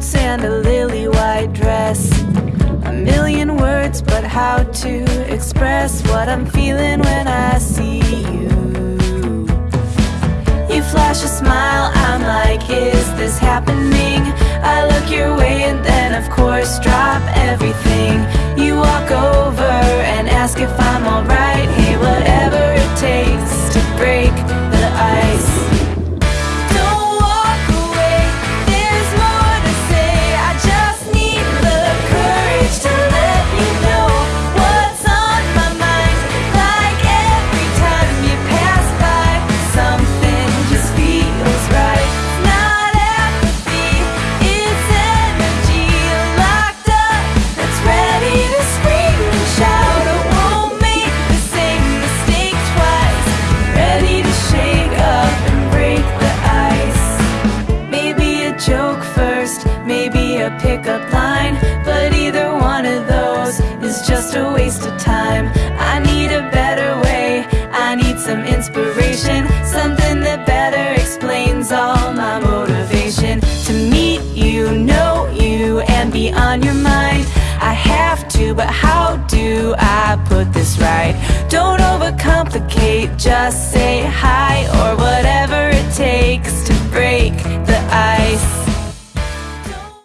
boots and a lily white dress. A million words, but how to express what I'm feeling when I see you. You flash a smile, I'm like, is this happening? I look your way and then of course drop everything You walk over and ask if I'm a pickup line But either one of those is just a waste of time. I need a better way, I need some inspiration Something that better explains all my motivation. To meet you, know you, and be on your mind. I have to, but how do I put this right? Don't overcomplicate, just say hi